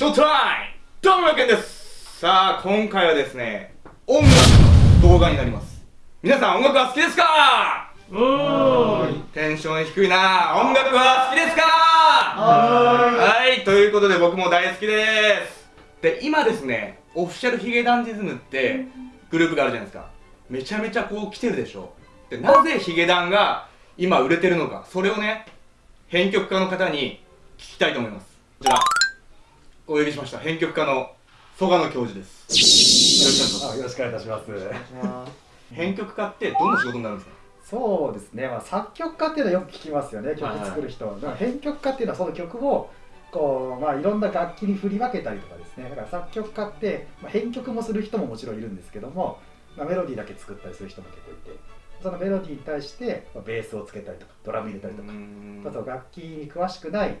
ショータイムどうもやけんです。さあ今回はですね音楽の動画になります。皆さん音楽は好きですか？テンション低いな。音楽は好きですか？はい。ということで僕も大好きです。で今ですねオフィシャルヒゲダンディズムってグループがあるじゃないですか。めちゃめちゃこう来てるでしょ。でなぜヒゲダンが今売れてるのかそれをね編曲家の方に聞きたいと思います。こちらお呼びしました。編曲家の曽我野教授です。よろしくお願いいたします。編曲家ってどんな仕事になるんですか？そうですね、まあ、作曲家っていうのはよく聞きますよね。曲作る人、はいはい、編曲家っていうのはその曲をこう、まあ、いろんな楽器に振り分けたりとかですね。だから作曲家って、まあ、編曲もする人ももちろんいるんですけども、まあ、メロディーだけ作ったりする人も結構いて。そのメロディーに対して、まあ、ベースをつけたりとかドラム入れたりとか。あと楽器に詳しくない、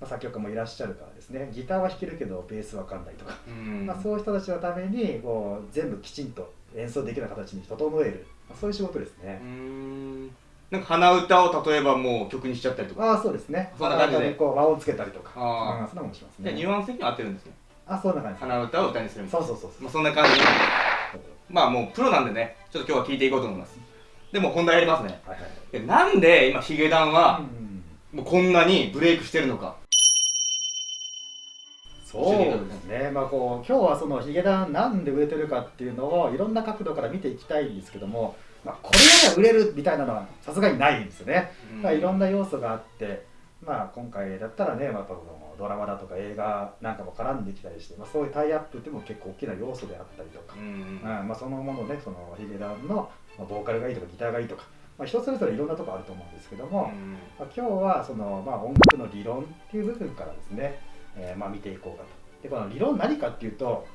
まあ、作曲家もいらっしゃるからですね。ギターは弾けるけどベースわかんないとか、まあ、そういう人たちのためにこう全部きちんと演奏できる形に整える、まあ、そういう仕事ですね。なんか鼻歌を例えばもう曲にしちゃったりとか。ああそうですね。そんな感じで。こう和音つけたりとか。ああそんなもんしますね。ニュアンス的に合ってるんですね。あそんな感じ鼻歌を歌にするみたいな。そうそうそうまあ、そんな感じまあもうプロなんでね。ちょっと今日は聞いていこうと思います。でも本題やりますね、はいはい、なんで今ヒゲダンは、もうこんなにブレイクしてるのかそうですね、まあ、こう今日はそのヒゲダンなんで売れてるかっていうのをいろんな角度から見ていきたいんですけども、まあ、これやれば売れるみたいなのはさすがにないんですよね、うん、まあ、いろんな要素があって、まあ、今回だったらね、まあ、ドラマだとか映画なんかも絡んできたりして、まあ、そういうタイアップっても結構大きな要素であったりとか、うん、まあ、そのものねそのヒゲダンのボーカルがいいとかギターがいいとか、まあ、人それぞれいろんなとこあると思うんですけども、うん、まあ、今日はその、まあ、音楽の理論っていう部分からですね、えーまあ、見ていこうかと。でこの理論何かっていうと、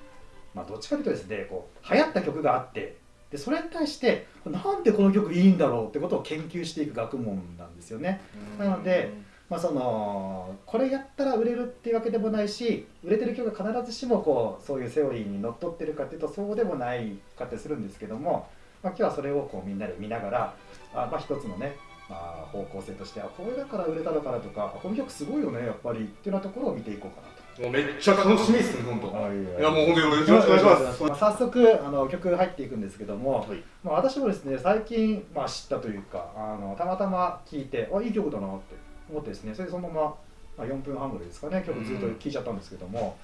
まあ、どっちかというとですねこう流行った曲があってでそれに対してなんでこの曲いいんだろうってことを研究していく学問なんですよね。なので、まあ、そのこれやったら売れるっていうわけでもないし売れてる曲が必ずしもこうそういうセオリーにのっとってるかっていうとそうでもないかってするんですけども、まあ、今日はそれをこうみんなで見ながらあ、まあ、一つのね、まあ、方向性としてあこれだから売れたのかなとかこの曲すごいよねやっぱりっていうようなところを見ていこうかなと。もうめっちゃ楽しみですね、本当。いや、もう本当によろしくお願いします。まあ、早速、あの曲入っていくんですけども、はい、まあ、私もですね、最近、まあ、知ったというか、あのたまたま聞いて、あ、いい曲だなって思ってですね、それでそのまま、まあ、4分半ぐらいですかね、曲ずっと聴いちゃったんですけども、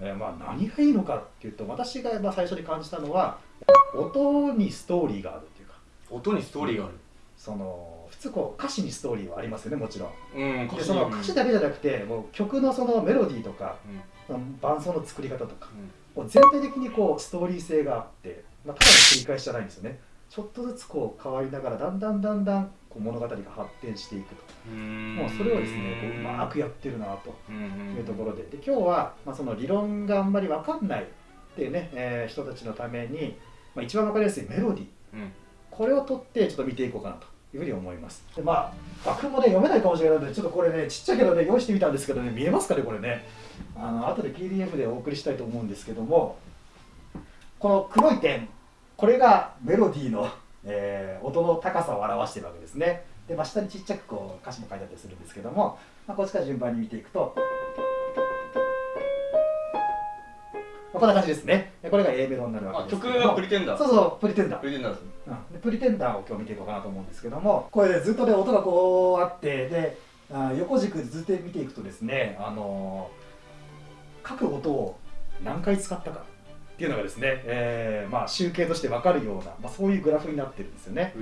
うん、えー、まあ、何がいいのかっていうと、私がまあ最初に感じたのは、音にストーリーがあるっていうか。音にストーリーがある、その通こう歌詞にストーリーはありますよねもちろん、うん、でその歌詞だけじゃなくてもう曲のそのメロディーとか、うん、伴奏の作り方とか、うん、もう全体的にこうストーリー性があって、まあ、ただの繰り返しじゃないんですよね。ちょっとずつこう変わりながらだんだんだんだんこう物語が発展していくと。もうそれをですねこううまくやってるなというところで。で今日は、まあ、その理論があんまり分かんないっていうね、えー、人たちのために、まあ、一番分かりやすいメロディー、これを取ってちょっと見ていこうかなというふうに思いますでまあ楽譜もね読めないかもしれないのでちょっとこれねちっちゃいけどね用意してみたんですけどね見えますかねこれねあの後で PDF でお送りしたいと思うんですけどもこの黒い点これがメロディーの、えー、音の高さを表しているわけですねで、まあ、下にちっちゃくこう歌詞も書いてあったりするんですけども、まあ、こっちから順番に見ていくとこんな感じですね。これが A メロになるわけです曲がプリテンダーそうそう、プリテンダー。プリテンダーですね。うん、プリテンダーを今日見ていこうかなと思うんですけども、これでずっとね、音がこうあって、で、あ横軸ずっと見ていくとですね、あのー、各音を何回使ったかっていうのがですね、えー、まあ集計として分かるような、まあ、そういうグラフになってるんですよね。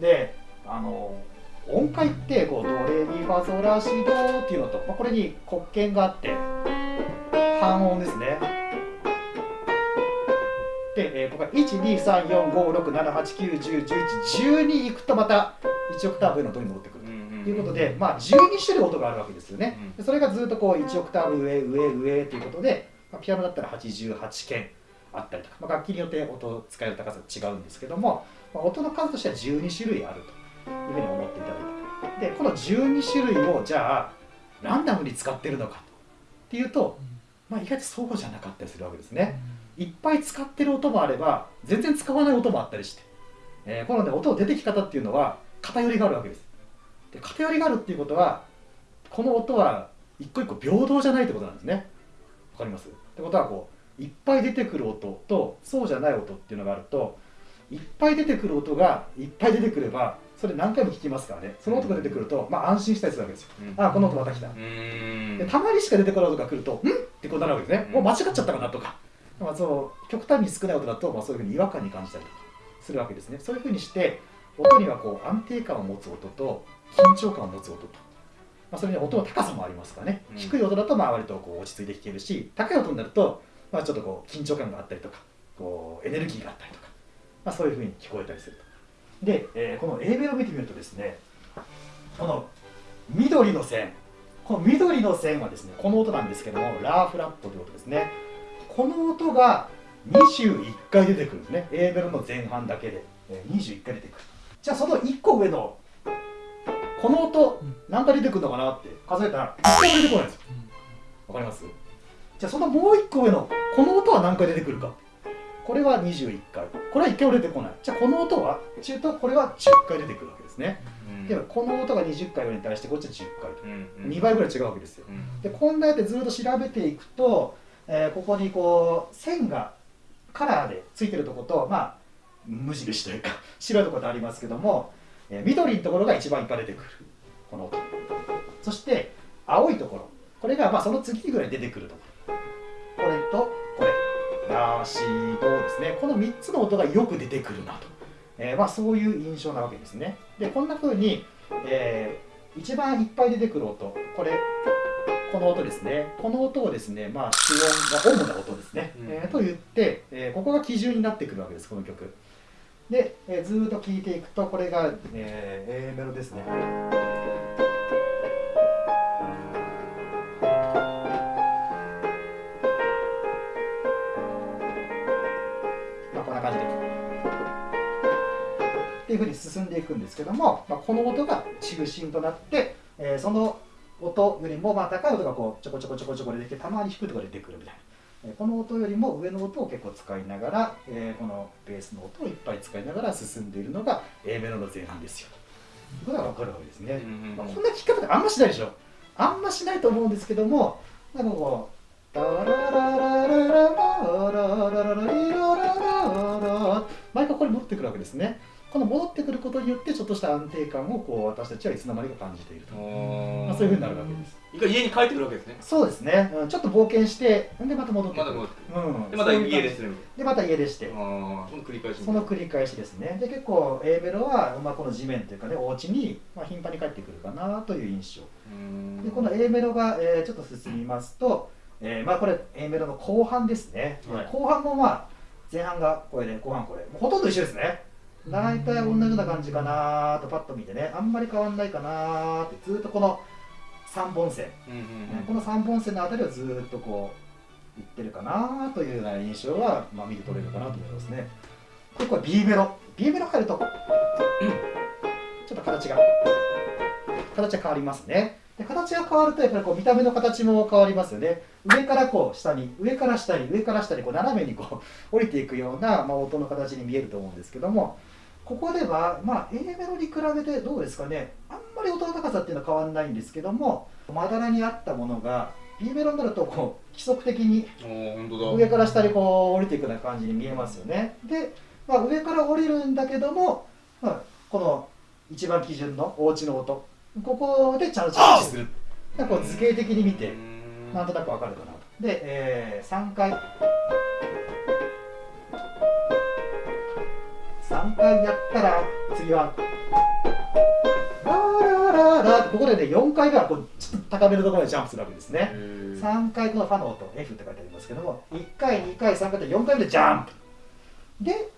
で、あのー、音階ってこうドレミファソラシドっていうのと、まあ、これに黒鍵があって半音ですねで、えー、ここが123456789101112いくとまた1オクターブの音に戻ってくる。ということで、まあ、12種類音があるわけですよね。でそれがずっとこう1オクターブ上上上ということで、まあ、ピアノだったら88件あったりとか、まあ、楽器によって音を使える高さが違うんですけども、まあ、音の数としては12種類あるというふうに思っていただいてでこの12種類をじゃあランダムに使ってるのかっていうと、まあ、意外とそうじゃなかったりするわけですね。いっぱい使ってる音もあれば全然使わない音もあったりして、えー、このね音の出てき方っていうのは偏りがあるわけです。で偏りがあるっていうことはこの音は一個一個平等じゃないってことなんですね。わかります？ってことはこういっぱい出てくる音とそうじゃない音っていうのがあるといっぱい出てくる音がいっぱい出てくればそれ何回も聞きますからね。その音が出てくると、まあ、安心したりするわけですよ、うん。あこの音また来た。うん。でたまにしか出てこない音が来ると「ん?」ってこうなるわけですね、うん。もう間違っちゃったかなとか、まあ、そう極端に少ない音だと、まあ、そういうふうに違和感に感じたりとかするわけですね。そういうふうにして音にはこう安定感を持つ音と緊張感を持つ音と、まあ、それに音の高さもありますからね、うん。低い音だとまあ割とこう落ち着いて弾けるし高い音になると、まあ、ちょっとこう緊張感があったりとかこうエネルギーがあったりとか、まあ、そういうふうに聞こえたりするとで、えーこの A メロを見てみるとですねこの緑の線この緑の線はですねこの音なんですけどもラーフラットという音ですね。この音が21回出てくるんですね。A メロの前半だけでえー21回出てくる。じゃあその1個上のこの音何回出てくるのかなって数えたら1回も出てこないんですよ。わかります？じゃあそのもう1個上のこの音は何回出てくるかこれは21回。これは1回も出てこない。じゃあこの音は中とこれは10回出てくるわけですね。でもこの音が20回に対してこっちは10回と。うん2倍ぐらい違うわけですよ。うん。でこんなやってずっと調べていくと、えーここにこう線がカラーでついてるとことまあ無印というか 白いところとありますけども、えー緑のところが一番いっぱい出てくる。この音。そして青いところ。これがまあその次ぐらい出てくるところラシドですねこの3つの音がよく出てくるなと、えーまあ、そういう印象なわけですね。でこんな風に、えー一番いっぱい出てくる音。これこの音ですね。この音をですねまあ主音が主な音ですね、うん。えーと言って、えーここが基準になってくるわけですこの曲。で、えーずーっと聴いていくとこれが、えー A メロですねふうに進んでいくんですけども、まあ、この音が中心となって、えー、その音よりもまあ高い音がこうちょこちょこちょこちょこ出てきてたまに低いところで出てくるみたいな、えー、この音よりも上の音を結構使いながら、えー、このベースの音をいっぱい使いながら進んでいるのが A メロの前半ですよ。ということが分かるわけですね、まあ、こんな聴き方ってあんましないでしょ。あんましないと思うんですけどもなんかこう毎回これラってくるわけですね。この戻ってくることによってちょっとした安定感をこう私たちはいつの間にか感じていると、まあ、そういうふうになるわけです。一回家に帰ってくるわけですね。そうですね、うんちょっと冒険してんでまた戻ってくる。まだ戻ってうんでまた家でする。みたいでまた家出して。なああその繰り返しその繰り返しですね。で結構 A メロは、まあ、この地面というかねお家に、まあ、頻繁に帰ってくるかなという印象。うん。でこの A メロが、えーちょっと進みますと、えーまあ、これ A メロの後半ですね、はい。後半もまあ前半がこれで後半これ。ほとんど一緒ですね大体同じような感じかなとパッと見てね。あんまり変わんないかなってずっとこの3本線、うんうんこの3本線のあたりをずっとこういってるかなというような印象は、まあ、見て取れるかなと思いますね。でこれ B メロ。B メロ入るとちょっと形が形が変わりますね。で形が変わるとやっぱりこう見た目の形も変わりますよね。上からこう下に上から下に上から下にこう斜めにこう降りていくような、まあ、音の形に見えると思うんですけどもここでは、まあ、A メロに比べてどうですかね。あんまり音の高さっていうのは変わらないんですけどもまだらにあったものが B メロになるとこう規則的に上から下にこう降りていくような感じに見えますよね。で、まあ、上から降りるんだけども、まあ、この一番基準のお家の音ここでちゃんと着地する。こう図形的に見てうん。なんとなくわかるかなと。で、えー、3回3回やったら次はラーラーラーラここでね4回目はこうちょっと高めのところまでジャンプするわけですね。へー3回このファの音 F って書いてありますけども1回2回3回と4回目でジャンプ。で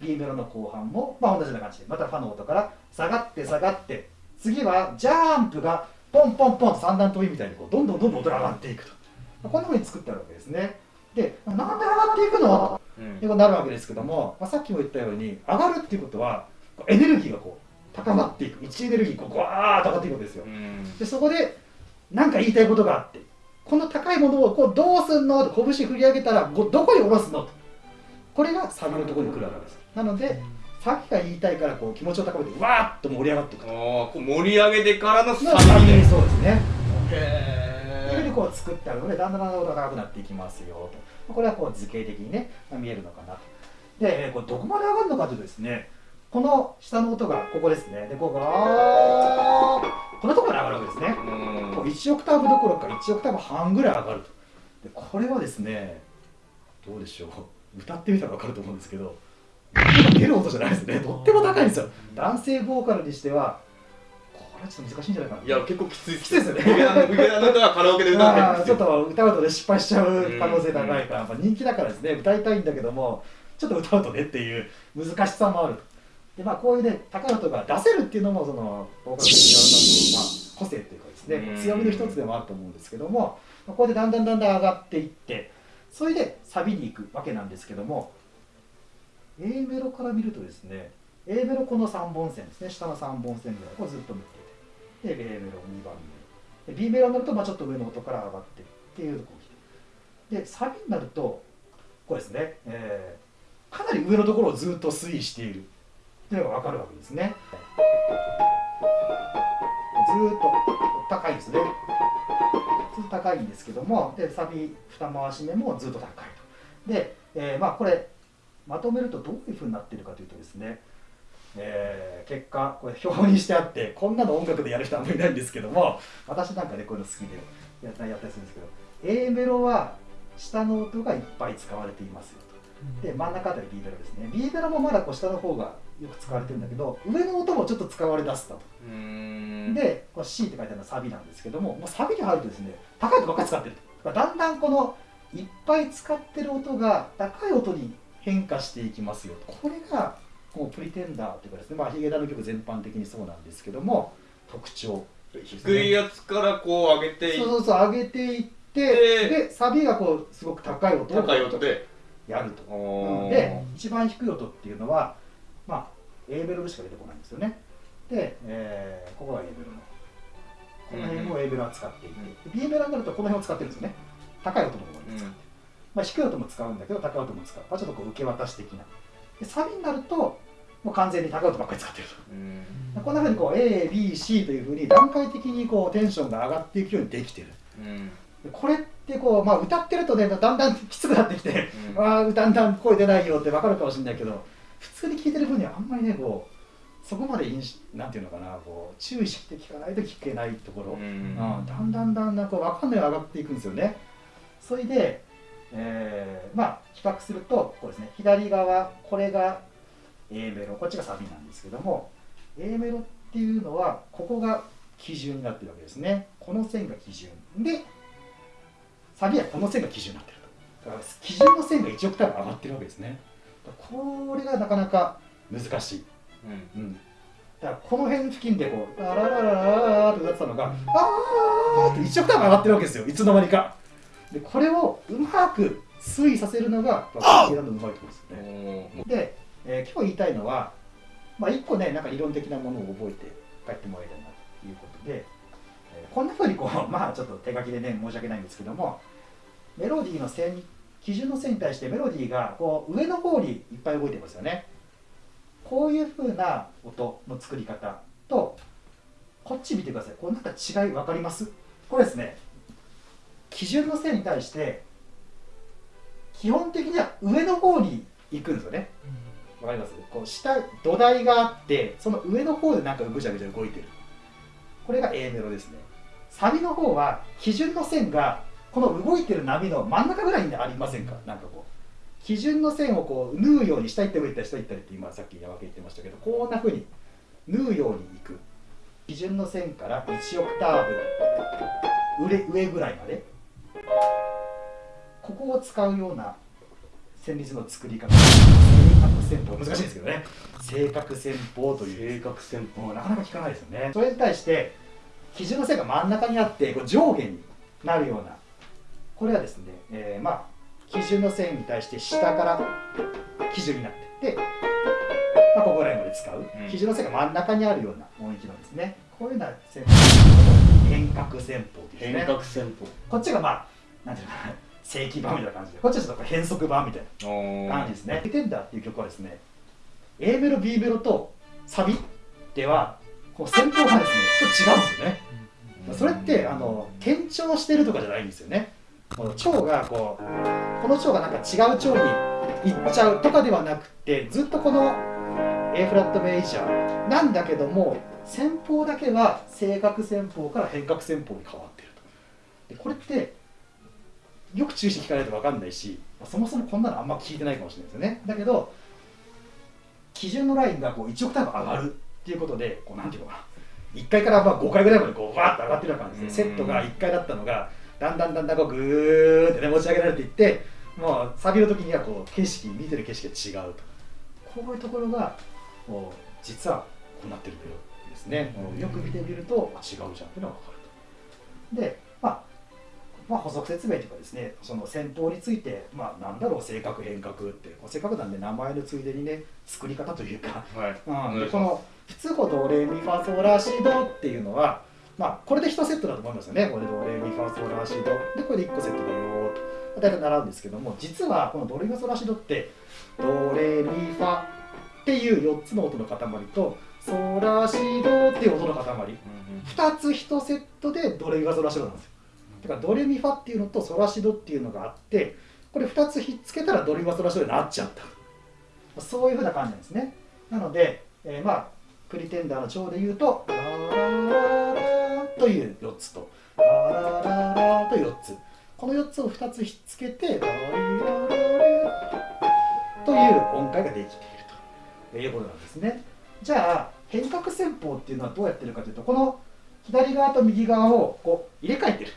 B メロの後半も、まあ、同じような感じでまたファの音から下がって下がって次はジャンプがポンポンポンと三段跳びみたいにこうどんどんどんどん音が上がっていくと、まあこんなふうに作ってあるわけですね。でなんで上がっていくの？うん。ってことになるわけですけども、まあ、さっきも言ったように上がるっていうことはエネルギーがこう高まっていく。位置エネルギーがこうグワーッと上がっていくわけですよ。うん。でそこで何か言いたいことがあってこの高いものをこうどうすんの？って拳振り上げたらこうどこに下ろすの？と。これがサビのところに来るわけです。なのでさっきから言いたいからこう気持ちを高めてわーっと盛り上がっていくと。あーこう盛り上げてからのサのサビビでそうですねこう作ってあるのでだんだんだんだん音が高くなっていきますよと。これはこう図形的にね、まあ、見えるのかなと。でこれどこまで上がるのかというとですねこの下の音がここですね。でここがこのところまで上がるわけですね。こう1オクターブどころか1オクターブ半ぐらい上がると。でこれはですねどうでしょう。歌ってみたら分かると思うんですけど出る音じゃないですね。とっても高いんですよ。男性ボーカルにしてはこれはちょっと難しいんじゃないかな。いや結構きついきついですよね。ビビの歌はカラオケで歌ってるんまあですよ。ちょっと歌うとね失敗しちゃう可能性高いから、まあ、人気だからですね。歌いたいんだけどもちょっと歌うとねっていう難しさもある。でまあこういうね高い音が出せるっていうのもそのボーカル的な、まあ、個性っていうかですねうん。強みの一つでもあると思うんですけどもまあこれでだんだんだんだん上がっていってそれでサビに行くわけなんですけども A メロから見るとですね A メロこの3本線ですね。下の3本線ぐらいをずっと見ててで A メロ2番目。で B メロになるとまあちょっと上の音から上がってるっていうところでサビになるとこうですね、えーかなり上のところをずっと推移しているっていうのが分かるわけですね。ずっと高いですね。ずっと高いんですけどもでサビ二回し目もずっと高いと。で、えーまあこれまとめるとどういうふうになってるかというとですねえー結果これ表にしてあってこんなの音楽でやる人はあんまりいないんですけども私なんかねこういうの好きでやったやったりするんですけど A メロは下の音がいっぱい使われていますよと。で真ん中あたり B メロですね。B メロもまだこう下の方がよく使われてるんだけど上の音もちょっと使われだすと。うーん。でこれ C って書いてあるのはサビなんですけどももうサビに入るとですね高い音ばっかり使ってると。だんだんこのいっぱい使ってる音が高い音に変化していきますよと。これがこうプリテンダーというかですねまあヒゲダンの曲全般的にそうなんですけども特徴。低いやつからこう上げていっそうそうそう上げていってででサビがこうすごく高い音を高い音で。やると。で一番低い音っていうのはまあ A メロでしか出てこないんですよね。で、えーここが A メロの。この辺も A メロは使っていて、で B メロになるとこの辺を使ってるんですよね。高い音の方に使って、まあ、低い音も使うんだけど高い音も使う、まあ、ちょっとこう受け渡し的な。でサビになるともう完全に高い音ばっかり使ってると。うん。こんなふうにこう ABC というふうに段階的にこうテンションが上がっていくようにできてる。これってこう、まあ、歌ってるとねだんだんきつくなってきて、うん。ああだんだん声出ないよって分かるかもしれないけど普通に聴いてる分にはあんまりねこうそこまで印なんていうのかなこう注意して聞かないと聞けないところ、ううんんだんだんだんだんこう分かんないように上がっていくんですよね。それで、えーまあ比較するとこうですね左側これが A メロこっちがサビなんですけども A メロっていうのはここが基準になってるわけですね。この線が基準。でサビはこの線が基準になってると。だから基準の線が1オクターブ上がってるわけですね。これがなかなか難しい、うん。うん、だからこの辺付近でこう「ララララララ」って歌ってたのが「あー」って1オクターブ上がってるわけですよ。いつの間にか。でこれをうまく推移させるのがバッキーランドのうまいところですよね。で、えー今日言いたいのは、まあ、一個ねなんか理論的なものを覚えて帰ってもらいたいなということで、えーこんなふうにこう まあちょっと手書きでね申し訳ないんですけどもメロディーの線基準の線に対してメロディーがこう上の方にいっぱい動いてますよね。こういうふうな音の作り方とこっち見てください。これなんか違い分かります？これですね基準の線に対して基本的には上の方に行くんですよね。わかります？こう下土台があってその上の方でなんかぐちゃぐちゃ動いてる。これが A メロですね。サビの方は基準の線がこの動いてる波の真ん中ぐらいにありませんか？なんかこう。基準の線をこう縫うように下行ったり上行ったり下行ったりって今さっき山分け言ってましたけどこんな風に縫うようにいく。基準の線から1オクターブ。上上ぐらいまで。ここを使うような旋律の作り方。戦法。難しいですけどね。正確戦法という。正確戦もうなかなか聞かないですよね。それに対して基準の線が真ん中にあってこう上下になるような。これはですね、えーまあ基準の線に対して下から基準になってって、まあ、ここら辺まで使う、うん。基準の線が真ん中にあるような音域なんですね。こういうような線法。変革戦法ですね。変革戦法。こっちがまあなんていうのかな正規版みたいな感じで。こっちはちょっと変則版みたいな。お感じですね。テンダーっていう曲はですね、A メロ、B メロとサビでは、こう戦法がですね、ちょっと違うんですよね。それってあの転調してるとかじゃないんですよね。この腸がこうこの腸がなんか違う腸に行っちゃうとかではなくてずっとこの A フラットメイジャーなんだけども先方だけは正確先方から変革先方に変わってると。でこれってよく注意して聞かないと分かんないしそもそもこんなのあんま聞いてないかもしれないですよね。だけど基準のラインがこう1オクターブ上がるっていうことでこうなんていうのかな。1階からまあ5階ぐらいまでこうバーッと上がってるような感じでセットが1階だったのがだんだんだんだんこうグーってね持ち上げられていってもうサビの時にはこう景色見てる景色が違うと。こういうところがもう実はこうなってるんだよですね、よく見てみるとあ違うじゃんっていうのが分かると。でまあまあ、補足説明というかですねその戦法について、まあ、なんだろう性格変革ってせっかくなんで名前のついでにね作り方というか、はい。うん、でこの普通こドレミファソラシドっていうのは、まあ、これで1セットだと思いますよね。これドレミファソラシド。でこれで1個セットだよと。大体習うんですけども実はこのドレミファソラシドってドレミファっていう4つの音の塊とソラシドっていう音の塊、うん、2つ1セットでドレミファソラシドなんですよだからドレミファっていうのとソラシドっていうのがあってこれ2つひっつけたらドレミファソラシドになっちゃった。そういうふうな感じなんですね。なので、えー、まあプリテンダーの調で言うとラララという4つと。ララララと4つ。この4つを2つひっつけてララという音階ができているということなんですね。じゃあ変革戦法っていうのはどうやってるかというとこの左側と右側をこう入れ替えてる。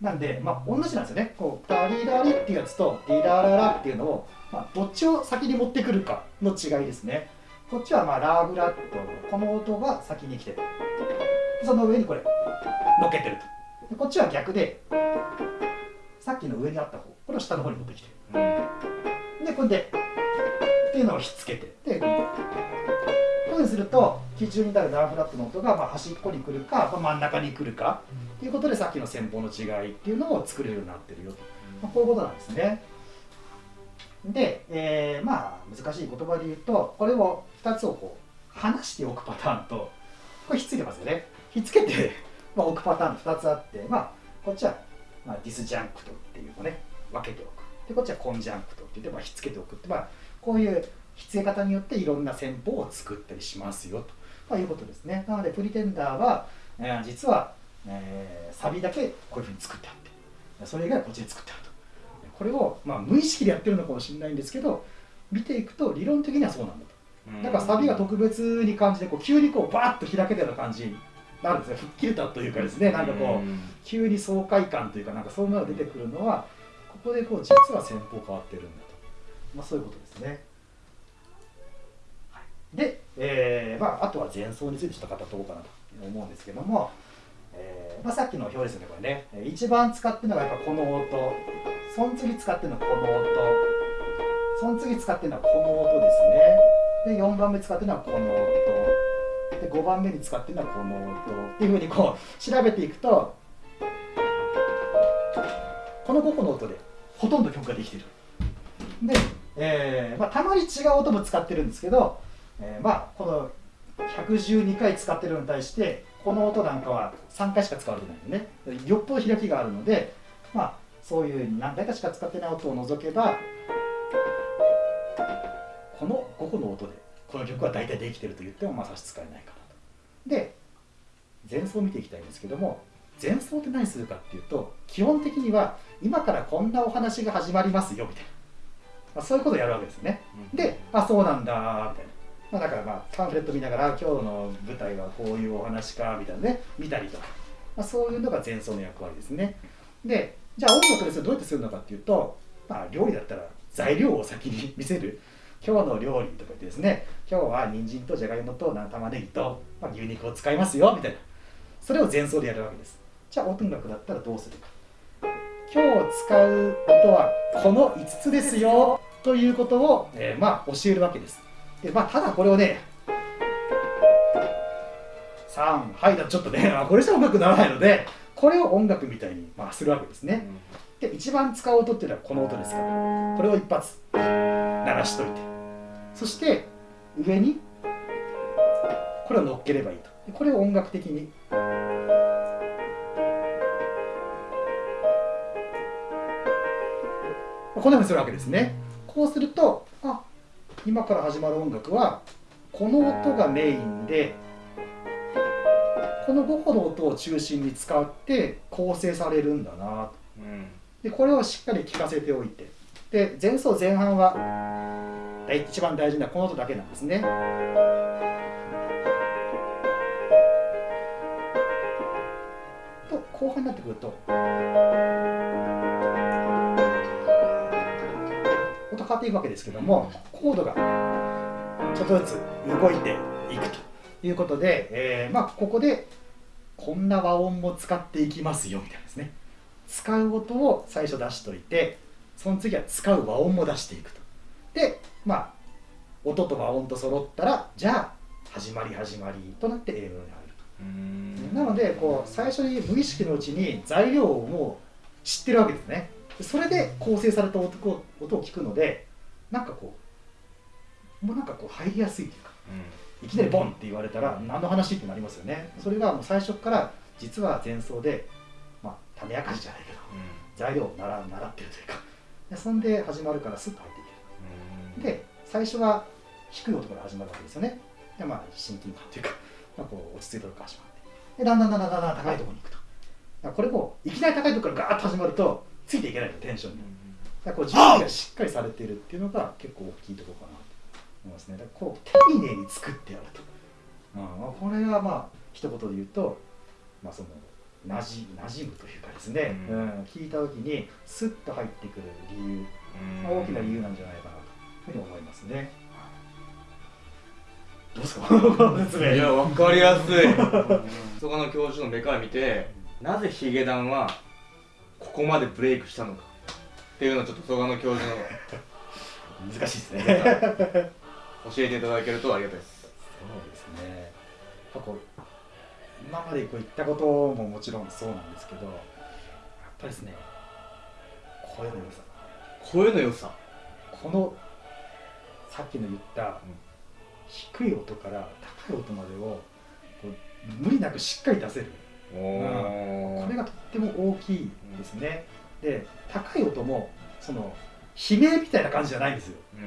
なんで、まあ、同じなんですよね。こう、ダリラリっていうやつと、ディラララっていうのを、まあ、どっちを先に持ってくるかの違いですね。こっちは、まあ、ラーブラッドこの音が先に来てる。その上にこれ、乗っけてると。でこっちは逆で、さっきの上にあった方、これを下の方に持ってきてる。で、これで、っていうのをひっつけて。で、こういうふうにすると、基準になるラーブラッドの音が、まあ、端っこに来るか、まあ、真ん中に来るか。ということでさっきの戦法の違いっていうのを作れるようになってるよと、まあ、こういうことなんですね。で、えー、まあ難しい言葉で言うとこれを2つをこう離しておくパターンとこれひっついてますよね。ひっつけて、まあ、置くパターン2つあって、まあ、こっちは、まあ、 disjunct っていうのをね分けておく。でこっちは conjunct って言って、まあ、ひっつけておくって、まあ、こういうひっつけ方によっていろんな戦法を作ったりしますよと、まあ、いうことですね。なのでプリテンダーは、えー、実はえー、サビだけこういうふうに作ってあって。それ以外はこっちで作ってあると。これを、まあ、無意識でやってるのかもしれないんですけど見ていくと理論的にはそうなんだと。だからサビが特別に感じてこう急にこうバーッと開けたような感じになるんですね。吹っ切れたというかですね。なんかこう急に爽快感というかなんかそういうのが出てくるのはここでこう実は戦法変わってるんだと、まあ、そういうことですね。で、えーまあ、あとは前奏についてちょっと語っこうかなと思うんですけども、えーまあ、さっきの表ですねこれね。一番使ってるのがやっぱこの音。その次使ってるのはこの音。その次使ってるのはこの音ですね。で4番目使ってるのはこの音。で5番目に使ってるのはこの音。っていうふうにこう調べていくとこの5個の音でほとんど曲ができてる。で、えーまあ、たまに違う音も使ってるんですけど、えー、まあこの112回使ってるのに対してこの音なんかは3回しか使われてないんでねよっぽど開きがあるのでまあそういう何回かしか使ってない音を除けばこの5個の音でこの曲は大体できてると言ってもまあ差し支えないかなと。で前奏を見ていきたいんですけども前奏って何するかっていうと基本的には今からこんなお話が始まりますよみたいな、まあ、そういうことをやるわけですね。であそうなんだみたいな。まあ、だからまあパンフレット見ながら今日の舞台はこういうお話かみたいなね見たりとか、まあ、そういうのが前奏の役割ですね。でじゃあ音楽ですどうやってするのかっていうと、まあ、料理だったら材料を先に 見せる。今日の料理とか言ってですね。今日は人参とじゃがいもと玉ねぎと、まあ、牛肉を使いますよみたいな。それを前奏でやるわけです。じゃあ音楽だったらどうするか。今日使う音はこの5つですよということを、えー、まあ教えるわけです。で、まあ、ただこれをね、3、はいだとちょっとね、これじゃ音楽にならないので、これを音楽みたいに、まあ、するわけですね。で、一番使う音っていうのはこの音ですから、これを一発鳴らしといて、そして上にこれを乗っければいいと。これを音楽的に。こんなふうにするわけですね。こうすると、あ今から始まる音楽はこの音がメインでこの5個の音を中心に使って構成されるんだな。とうんでこれをしっかり聞かせておいて。で前奏前半は一番大事なこの音だけなんですね。と後半になってくるとっていくわけですけどもコードがちょっとずつ動いていくということで、えーまあ、ここでこんな和音も使っていきますよみたいなですね。使う音を最初出しといてその次は使う和音も出していくと。でまあ音と和音と揃ったらじゃあ始まり始まりとなってメロに入るうん。となのでこう最初に無意識のうちに材料をもう知ってるわけですね。でそれで構成された音を音を聞くのでなんかこうもうなんかこう入りやすいというかいきなりボンって言われたら何の話ってなりますよね。それがもう最初から実は前奏でまあ種明かしじゃないけど材料を習習ってるというか。でそんで始まるからスッと入っていける。で最初は低い音から始まるわけですよね。でまあ親近感というか、まあ、こう落ち着いたとこから始まって。でだんだんだんだんだんだん高いところに行くと。これもいきなり高いところからガーッと始まるとついていけないのテンションにだからこう準備がしっかりされているっていうのが結構大きいところかなと思いますね。だからこう丁寧に作ってやると、うんまあ、これがまあ一言で言うと、まあ、そのなじ馴染むというかですね、ううんん聞いた時にスッと入ってくる理由。まあ大きな理由なんじゃないかなというふうに思いますね。どうですか？いやわかりやすい。そこの教授の目から見てなぜヒゲダンはここまでブレイクしたのかっていうのをちょっと曽我の教授の 難しいですね。教えていただけるとありがたいですそうですね。やっぱこう今までこう言ったことももちろんそうなんですけど、やっぱりですね、声の良さ。声の良さこのさっきの言った低い音から高い音までを無理なくしっかり出せる。おこれがとっても大きいですね。で、高い音もその悲鳴みたいな感じじゃないんですよ。うん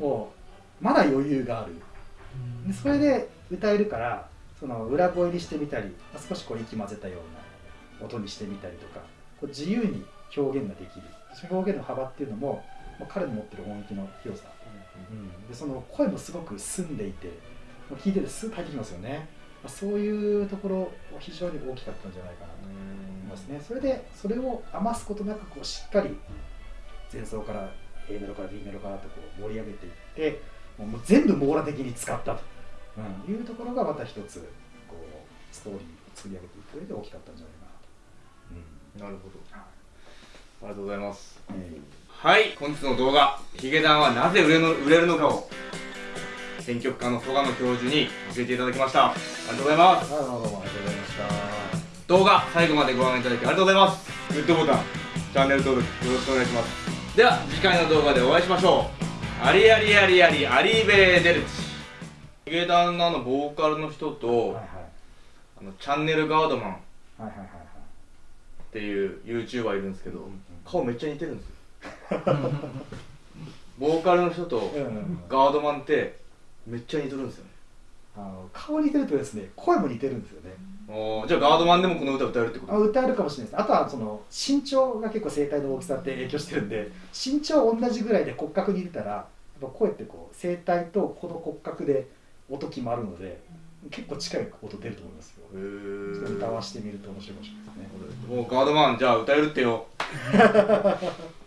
うんをまだ余裕がある。でそれで歌えるからその裏声にしてみたりまあ少しこう息混ぜたような音にしてみたりとかこう自由に表現ができる。その表現の幅っていうのも、まあ、彼の持ってる音域の広さ、うん、でその声もすごく澄んでいてもう聞いててスッと入ってきますよね、まあ、そういうところ非常に大きかったんじゃないかなとますね。それでそれを余すことなくこうしっかり前奏から A メロから B メロからとこう盛り上げていってもう全部網羅的に使ったと、うん、いうところがまた一つこうストーリーを作り上げていく上で大きかったんじゃないかなと、なるほど。ありがとうございます。うんえはい本日の動画。ヒゲダンはなぜ売れの売れるのかを編曲家の曽我野教授に教えていただきました。ありがとうございます。どうもありがとうございました動画最後までご覧いただきありがとうございます。グッドボタンチャンネル登録よろしくお願いします。では次回の動画でお会いしましょう。ありありありありアリーベデルチ。ヒゲダンのボーカルの人と、はいはい。あのチャンネルガードマン。っはいはいはいはいていう YouTuber いるんですけど顔めっちゃ似てるんですよ。ボーカルの人とガードマンってめっちゃ似てるんですよ。ねあの顔似てるとですね声も似てるんですよね。おーじゃあガードマンでもこの歌歌えるってこと？あ歌えるかもしれないですあとはその身長が結構声帯の大きさって影響してるんで身長同じぐらいで骨格に入れたらやっぱ声ってこう声帯とこの骨格で音決まるので結構近い音出ると思いますよ。歌わしてみると面白いかもしれないですね。もうガードマンじゃあ歌えるってよ